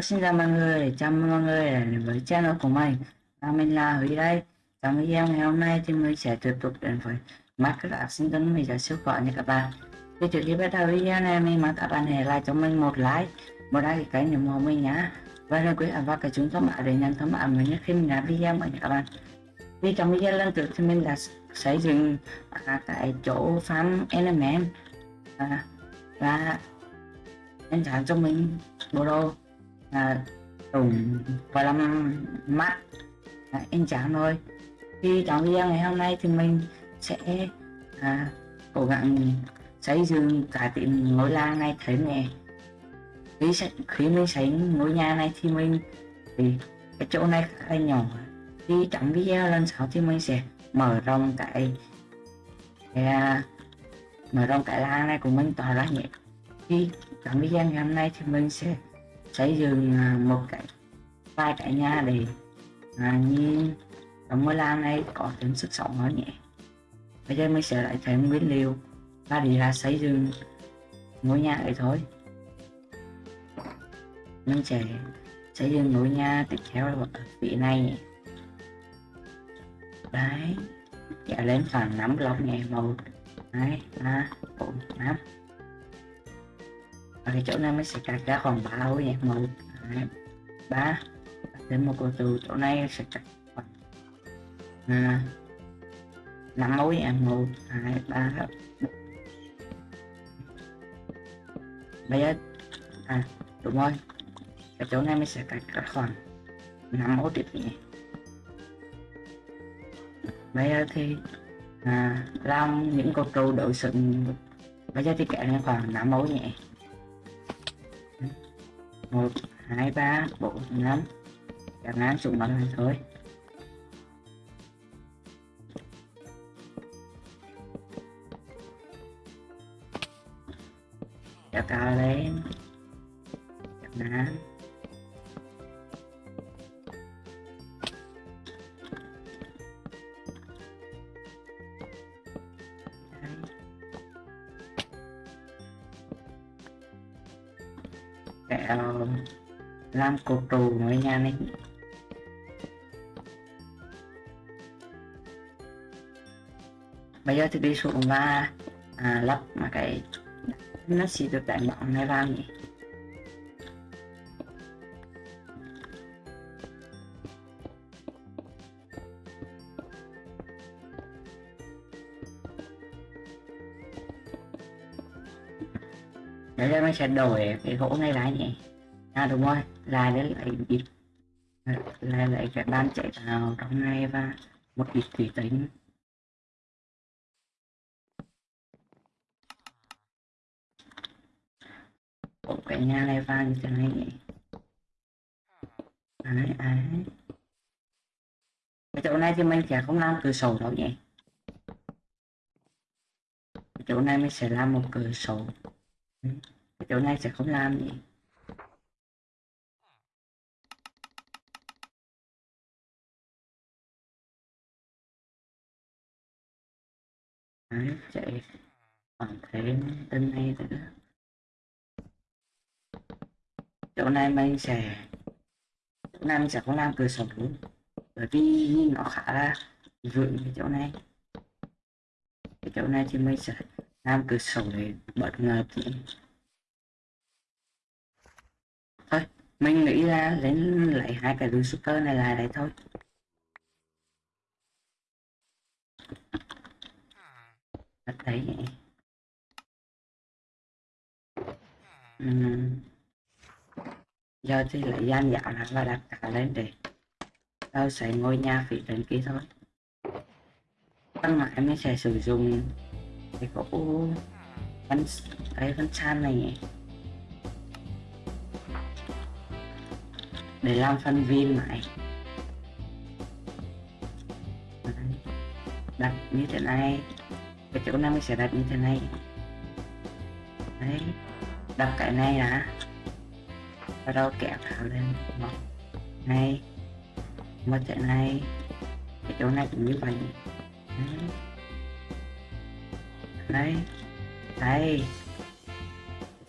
Hello xin chào mọi người, chào mừng mọi người đến với channel của mình và mình là Huy đây. Trong video ngày hôm nay thì mình sẽ tiếp tục đến với Market sinh mình. Sẽ siêu gọi nha các bạn. Thì trước khi bắt đầu video này mình mong các bạn hãy like cho mình một like. Một like cái kênh ủng hộ mình nhá. Và đừng quên ấn vào cái chuông thông báo để nhận thông báo mới nhất khi mình làm video mới nha các bạn. Thì trong video lần trước thì mình đã xây dựng à, cái chỗ farm element. À, và anh trả cho mình bộ đồ là trùng và làm mắt. À, anh chàng thôi. Khi trong video ngày hôm nay thì mình sẽ à, cố gắng xây dựng cả tiệm ngôi làng này thấy nè khi, khi mình xây ngôi nhà này thì mình thì cái chỗ này khá là nhỏ. Thì trong video lần sau thì mình sẽ mở rộng cái, cái à, mở rộng cái làng này của mình tỏa ra nhé thì trong video ngày hôm nay thì mình sẽ xây dựng à, một cái vài cái nhà để à, như trong ngôi làng này có thêm sức sống hơn nhé bây giờ mình sẽ lại thêm nguyên liệu. Và đi ra xây dựng ngôi nhà ấy thôi. Mình sẽ xây dựng ngôi nhà tiếp theo là ở vị này nhé đấy kéo lên khoảng 5 block nhé một hai ba bốn năm cái chỗ này mình sẽ cắt ra khoảng ba ô nhé một hai ba đến một cô từ chỗ này sẽ cắt khoảng à, năm mối em một hai ba bây giờ à đúng rồi. Cái chỗ này mình sẽ cắt ra khoảng năm ô tiếp nhé bây giờ thì à, làm những cột trụ đội sừng. Bây giờ thì kẹt khoảng năm ô nhé một, hai, ba, bốn, năm. Chẳng hạn xuống mặt này thôi. Kéo cao lên. Chẳng hạn làm cột trụ ngôi nhà này bây giờ thì đi xuống và à, lắp mà cái nó sẽ được đánh bóng này vào nhỉ. Bây giờ mình sẽ đổi cái gỗ này lại nhỉ. À đúng rồi, lại để lại ít. Lại lại cái ban chạy vào trong này và một ít thủy tính. Một cái nhà này vào như thế này nhỉ? Đấy, đấy. Cái chỗ này thì mình sẽ không làm cửa sổ đâu nhỉ? Cái chỗ này mình sẽ làm một cửa sổ. Cái chỗ này sẽ không làm gì. Đấy, chạy còn thế tên này nữa chỗ này mình sẽ chỗ này mình sẽ không làm cửa sổ. Bởi vì nó khá là vững cái chỗ này. Cái chỗ này thì mình sẽ làm cửa sổ để bật ngờ thì thôi mình nghĩ ra lấy lại hai cái đuôi super này lại đây thôi. Đặt đấy. Nhỉ uhm. giờ thì lại gian dạo là và đặt cả lên để tao sẽ ngôi nhà vị trên kia thôi. Tăng lại mới sẽ sử dụng cái gỗ văn cái văn san này nhỉ? Để làm phân viên lại. Đặt như thế này cái chỗ này mình sẽ đặt như thế này? Đấy, đặt cái này đã. Bắt đầu kéo thảo lên. Một này, một thế này. Cái chỗ này cũng như vậy. Đấy. Đấy. Đây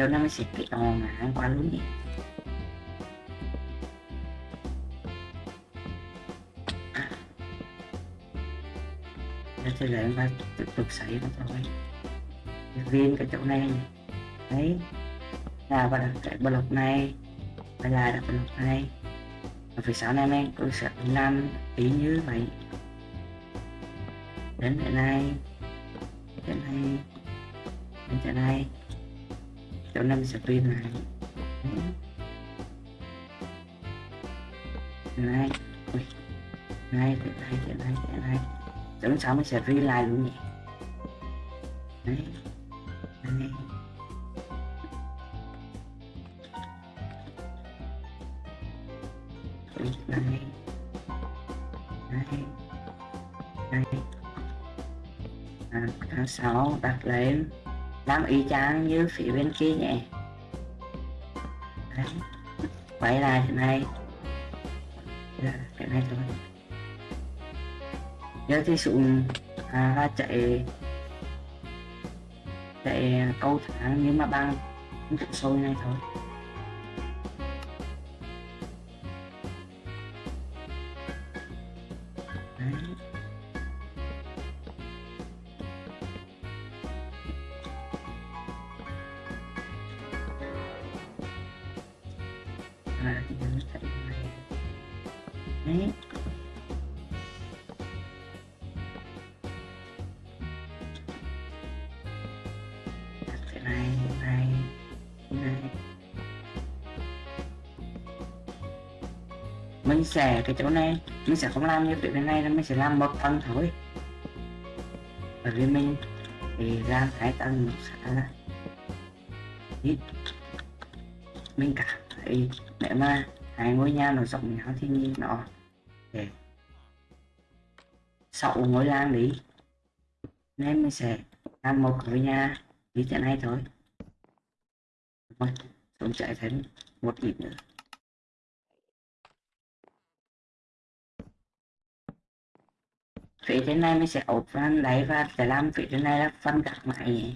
chỗ này mình sẽ kéo ngã qua luôn nhỉ? Thì chúng ta tiếp tục xảy nó thôi viên cái chỗ này, đấy, là và đặt cái block này và là đặt block này. Và phía sau này này tôi sẽ làm ý như vậy? Đến thế này thế này, đến thế này. Chỗ năm sẽ viên này này này này này này tưởng sao mới sẽ viên lại luôn nhỉ? Đấy. Đấy. Đấy. Đấy. Đây à, tháng 6 đặt lên. Làm y chang như phía bên kia nhỉ? Đấy. Quay lại thế này là cái này thôi giờ thì xuống à, ra chạy chạy câu tháng nhưng mà bang sâu sôi này thôi. Mình sẽ cái chỗ này. Mình sẽ không làm như phía bên này đâu mình sẽ làm một tầng thôi. Bởi vì mình thì làm hai tầng một xã là ít. Mình cảm thấy nếu mà hai ngôi nhà nó rộng nhau thì nhìn nó để sáu ngôi làng đi, nên mình sẽ làm một ngôi nhà như thế này thôi. Rồi xuống chạy thêm một ít nữa. Phía trên này mình sẽ ốp van đáy và sẽ làm phía trên này là phân gác mái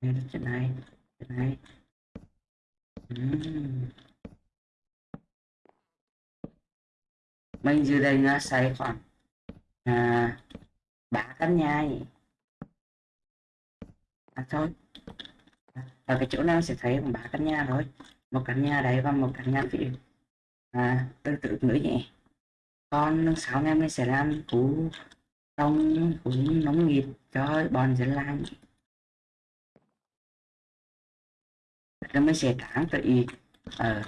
vậy đây là trên này trên này. Mình dự định là xây khoảng à, ba căn nhà à thôi. Ở cái chỗ nào sẽ thấy một ba căn nhà thôi một căn nhà đấy và một căn nhà phía à, tương tự nữa nhỉ còn sáu em mình sẽ làm cú trong cú nông nghiệp cho bọn dân làng. Nhỉ. rồi mình sẽ tán tự ở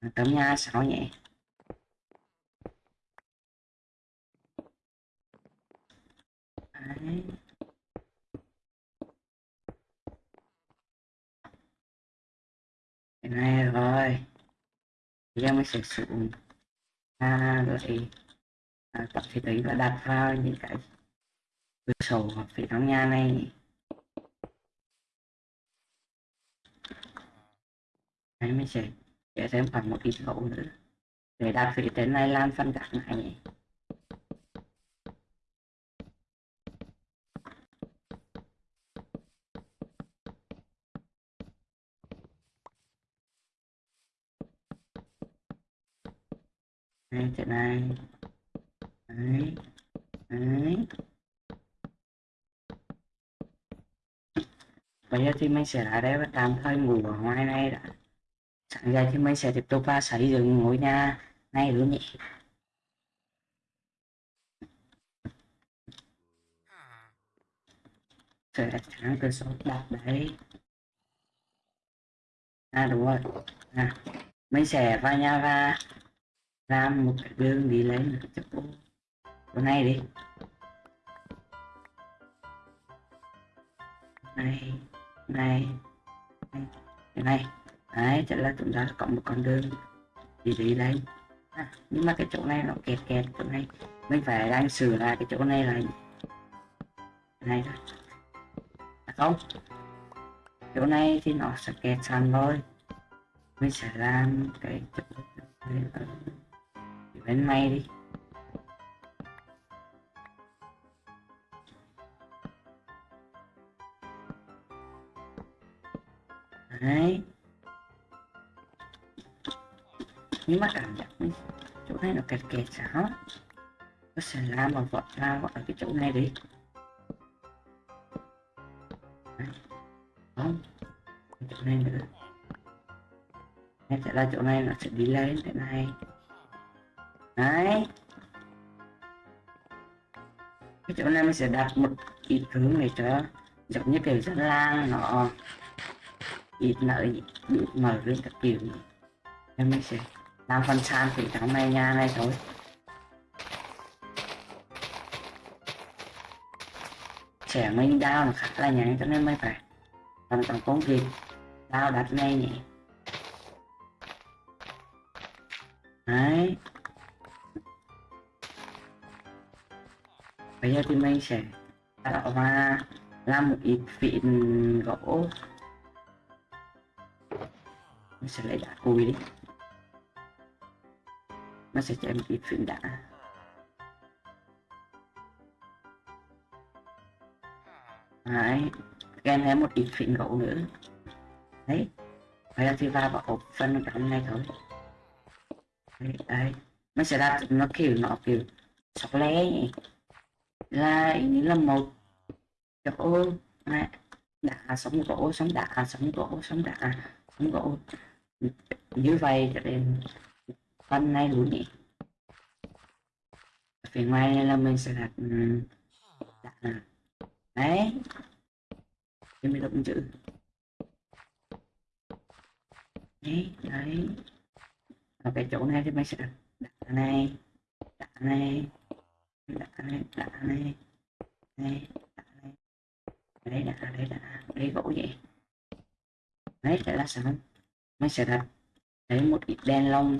ờ, tấm nhà sáu nhỉ Đấy. Này rồi. Giờ mình sẽ dụng à, lại à, tập thì tính và đặt vào những cái cửa sổ hoặc phía trong nhà này. Đấy mình sẽ để thêm khoảng một ít gỗ nữa. Để đặt phía trên này làm phân cắt này. Nhỉ. đây, chỗ này đấy đấy. Bây giờ thì mình sẽ lại đây và tạm thời ngủ ở ngoài này đã. Sáng ra thì mình sẽ tiếp tục vào xây dựng ngôi nhà này luôn nhỉ. Sẽ thẳng từ số đặt đấy. À đúng rồi. À mình sẽ vào nhà và làm một cái đường đi lấy một cái chỗ chỗ này đi. Này này này cái này. Đấy chắc là chúng ta có một con đường đi đi lên à, nhưng mà cái chỗ này nó kẹt kẹt chỗ này. Mình phải đang sửa lại cái chỗ này là này thôi. À, không. Chỗ này thì nó sẽ kẹt sẵn thôi mình sẽ làm cái chỗ này đến nay đi. Đấy. Nhưng mà cảm giác ấy. chỗ này nó kẹt kẹt sao nó sẽ làm một vọt ra ở cái chỗ này đi. Không. Chỗ này nữa. Em sẽ ra chỗ này, nó sẽ đi lên thế này đấy. Cái chỗ này mình sẽ đặt một ít hướng này cho giống như kiểu dân lang nó ít nợ bị mở lên các kiểu. Nên mình sẽ làm phần sàn thì trong này nhà này thôi. Trẻ mình đau nó khá là nhảy cho nên mới phải làm tổng công việc. Đau đặt ngay nhỉ. Bây thì mình sẽ tạo ra làm một ít vịn gỗ. Mình sẽ lấy đá cùi đi. Nó sẽ cho em một ít vịn đá. Đấy kèm thêm một ít vịn gỗ nữa. Đấy vậy là thì vào vào hộp phân trong này thôi. Đấy, đấy. Nó sẽ đặt nó kiểu nó kiểu sọc lé nhỉ là như là một chỗ đã sống gỗ sống đã, sống gỗ sống đã, sống gỗ như vậy cho đến phần này luôn nhỉ phía ngoài này là mình sẽ đặt ừ, đã đấy. Thì mình động chữ. Đấy đấy. Ở cái chỗ này thì mình sẽ đặt đá này, đặt này đá này đá đây này đấy đá đấy đá đấy gỗ vậy đấy sẽ là xong mình sẽ đặt lấy một ít đen lông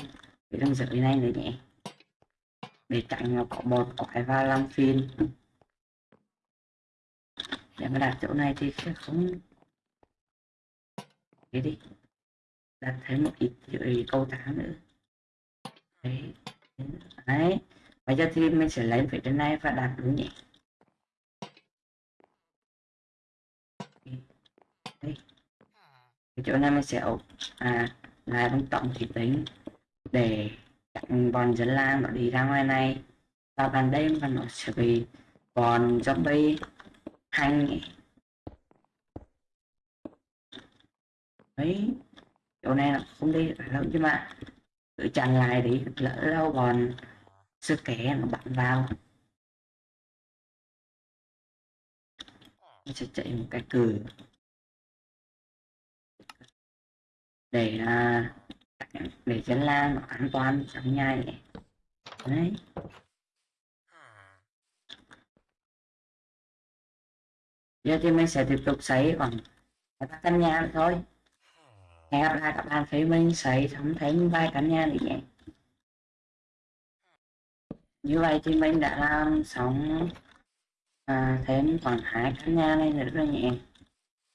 để đang dựng này nữa nhé để chặn nó có một quái va làm phiền để mà đặt chỗ này thì sẽ không thế đi đặt thêm một ít dưới câu tháng nữa đấy đấy bây giờ thì mình sẽ lấy phía trên này và đặt đúng nhỉ đây. Cái chỗ này mình sẽ à lại bằng tổng thì tính để chặn bọn dân lang nó đi ra ngoài này. Vào ban đêm và nó sẽ bị bọn zombie hành ấy chỗ này là không đi phải lâu chứ mà cứ chặn lại đi, lỡ đâu bọn sức kẻ nó bạn vào. Nó sẽ chạy một cái cửa để là để chân la nó an toàn trong nhà này đấy. Giờ thì mình sẽ tiếp tục xây bằng các căn nhà thôi. Hẹn gặp lại các bạn thấy mình xây xong thêm vài căn nhà nữa nhé như vậy thì mình đã um, làm à, thêm khoảng hai căn nhà này nữa rồi nhỉ?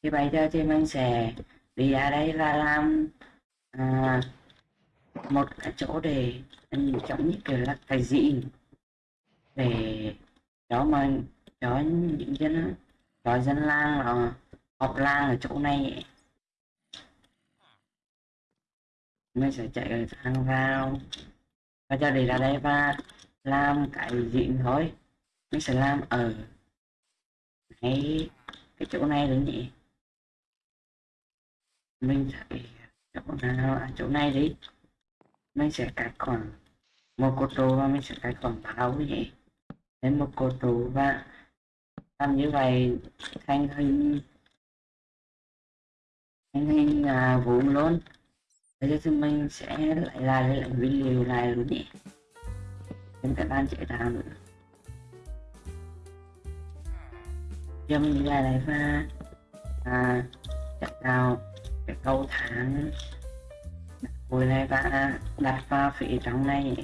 thì bây giờ thì mình sẽ đi ra đây và làm à, một cái chỗ để giống như kiểu là cái gì để cho mà cho những dân cho dân làng là họp làng ở chỗ này mình sẽ chạy thang vào và giờ đi ra đây và làm cái gì thôi. Mình sẽ làm ở cái cái chỗ này đúng nhỉ. Mình sẽ chỗ nào à, chỗ này đi. Mình sẽ cắt khoảng một cột trụ và mình sẽ cắt khoảng bao nhỉ. Đến một cột trụ và làm như vậy thành hình thành hình à, vuông luôn. Bây giờ thì mình sẽ lại lại lại video này luôn nhỉ? Em các ban chạy tạo nữa giờ mình đi lại lại và à, chạy tạo cái câu tháng. Hồi này và đặt vào phía trong này.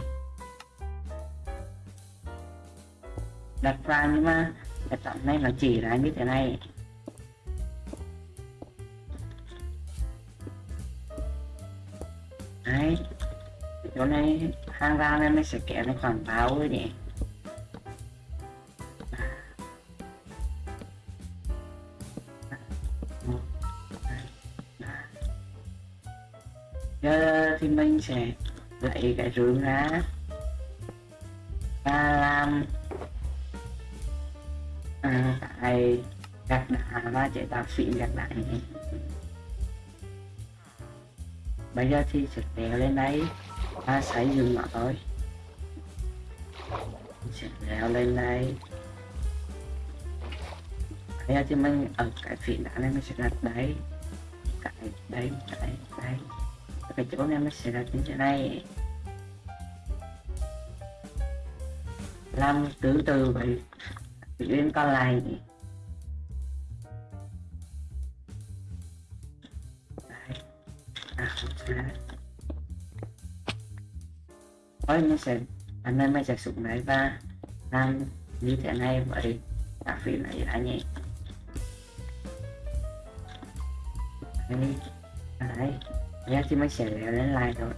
Đặt vào nhưng mà cái trọng này nó chỉ ra như thế này. Đấy chỗ này hang ra nên mình sẽ kéo nó khoảng báo rồi nhỉ? Giờ thì mình sẽ lấy cái rương ra. Và làm à, cái gạch đá và chế tạo xịn gạch đá này. Bây giờ thì sẽ kéo lên đây ta sẽ dừng lại thôi sẽ leo lên đây. Bây giờ thì mình ở cái phím đá này mình sẽ đặt đấy. Cái đấy, cái đây cái chỗ này mình sẽ đặt như thế này. Làm từ từ vậy bên con này. Đấy. à không sao thôi nó sẽ anh em mới sẽ xuống này và làm như thế này vậy cà phê này đã nhé đấy. Đấy nhé thì mình sẽ leo lên lại rồi.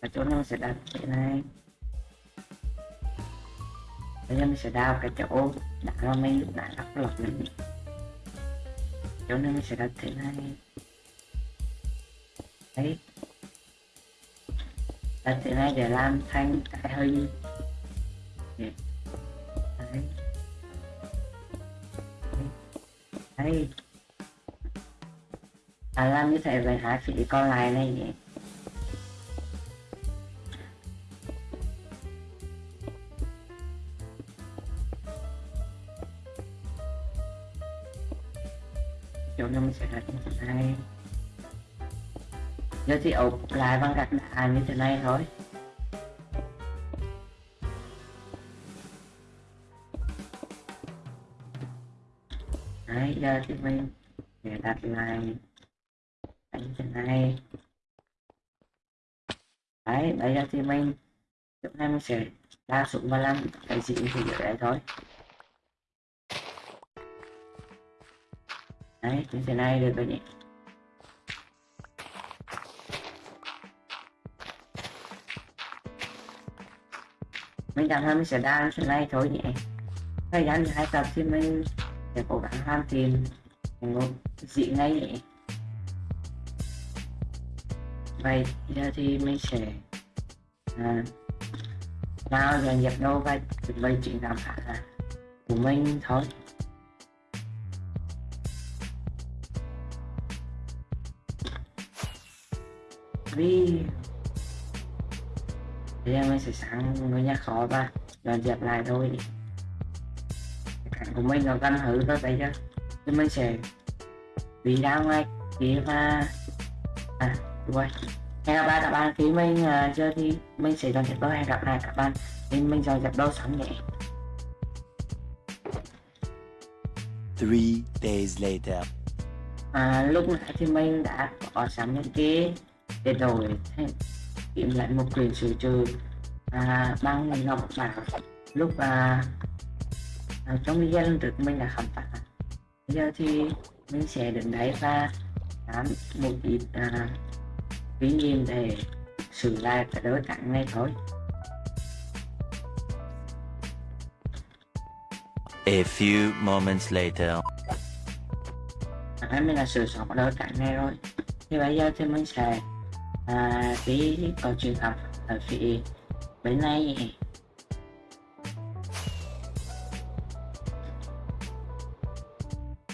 Và chỗ này mình sẽ đặt thế này? Bây giờ mình sẽ đào cái chỗ đã mà mình đã lắp lọc mình chỗ này mình sẽ đặt thế này? Đấy. Dạ, là thế nay để làm thành cái hình đấy. Đấy. À làm như thế về hai phí còn lại này nhỉ. Chỗ nào mình sẽ đặt như giờ thì ốp lại bằng gạch đá như thế này thôi. Đấy, giờ thì mình để đặt lại như thế này. Đấy, bây giờ thì mình chỗ này mình sẽ đa xuống và làm cái gì thì dưới đấy thôi. Đấy, như thế này được rồi nhỉ? Mình cảm thấy mình sẽ đa như thế này thôi nhỉ? Thời gian hai tập thì mình sẽ cố gắng hoàn thiện một dị ngay nhỉ? Vậy giờ thì mình sẽ à, vào dàn dẹp đâu và chuẩn bị chuyện làm phá là của mình thôi. Vì bây giờ mình sẽ sang ngôi nhà khó và dọn dẹp lại thôi. Cảnh của mình nó gần hư thôi bây giờ thì mình sẽ đi ra ngoài kia và à rồi. Hẹn gặp lại các bạn khi mình uh, chơi thì mình sẽ dọn dẹp đâu hẹn gặp lại các bạn khi mình dọn dẹp đâu xong nhé. Three days later. à, lúc nãy thì mình đã có sẵn những cái để đổi tìm lại một quyền sử trừ. À, bằng mình ngọc bảo lúc à, à, trong video lần trước mình đã khám phá bây giờ thì mình sẽ đến đấy và làm một ít à, kinh nghiệm để sửa lại cái đối cảnh này thôi. A few moments later. à, mình đã sửa soạn đối cảnh này rồi. Thì bây giờ thì mình sẽ à, tí câu chuyện học ở phía bên này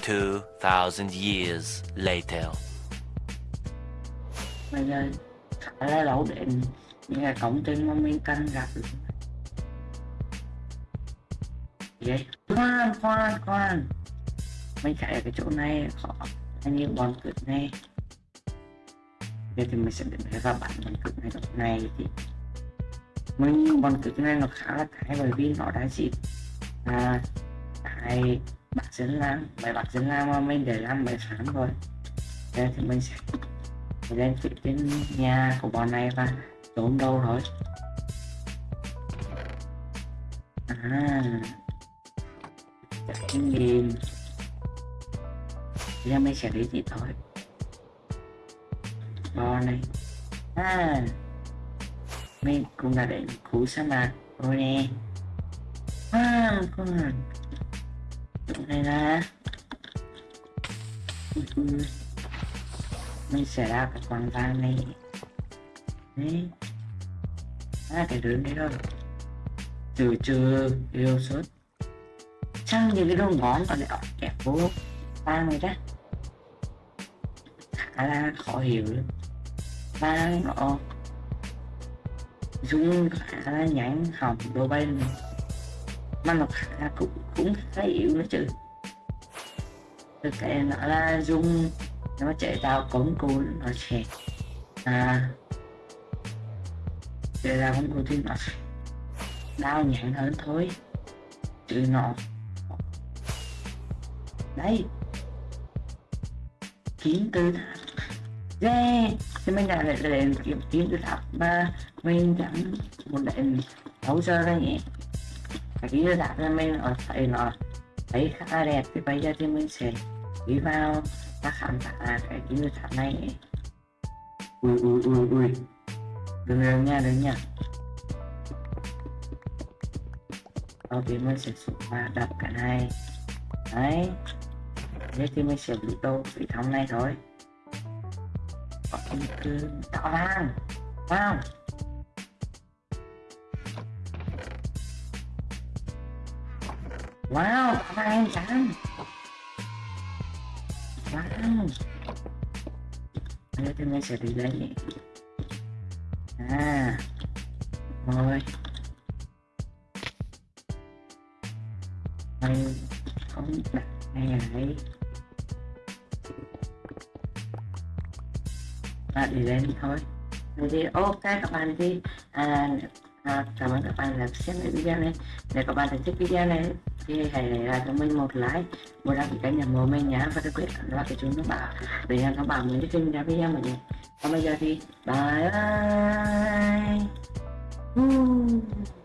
Two thousand years later. bây giờ khá là lâu đến những cái công trình mà mình cần gặp. Vậy khoan khoan khoan. Mình chạy cái chỗ này khó anh như bọn cực này Thế thì mình sẽ định để ra bản con cực này lúc này thì mình con cực này nó khá là cái bởi vì nó đã dịp à cái bạc dân lam bài bạc dân lam mà mình để làm bài sáng rồi. Thế thì mình sẽ lên chuyện trên nhà của bọn này và trốn đâu rồi? À. Chắc kinh nghiệm giờ mình sẽ đi gì thôi bò này. À. Mình cũng đã đến khu sa mạc rồi nè. À con chỗ này là ừ, ừ. mình sẽ ra cái con vàng này. Đấy. À cái đường này thôi. Từ trừ yêu suốt chẳng những cái đồ ngón còn lại kẹp vô. Vàng này đó khá là khó hiểu luôn vàng nó dung khá là nhánh hỏng đồ bên mà nó khá cũng cũng khá yếu nữa chứ. Thực cái nó là dung. Nó chạy tạo cống cụ, nó sẽ à để ra cống cụ thì nó đau nhãn hơn thôi. Chứ nó đấy. Kiếm tư. Tháp yeah thì mình đã lại kiếm kiếm từ tháp mà mình chẳng một đèn đấu sơ ra nhỉ? Cái kiếm được tháp là mình, ở thấy nó thấy khá là đẹp, thì bây giờ thì mình sẽ đi vào và khám phá à, cái kiếm được tháp này ui ui ui ui. Đừng đừng nha đừng nha sau tiên mình sẽ xuống và đập cái này. Đấy. Thế thì mình sẽ bị đâu, bị thống này thôi có một cứ vàng wow wow đỏ vàng em trắng wow thế tôi mình sẽ đi lấy. À rồi. Mày không đặt này này và đi lên thôi. Vậy thì ok các bạn thì à, à, cảm ơn các bạn đã xem video này. Nếu các bạn thích video này thì hãy để lại cho mình một like. Một đăng ký kênh ủng hộ mình nhé và đặc biệt là cái chuông thông báo để nhận thông báo mới khi ra video mình nhé còn bây giờ thì bye bye. Uh.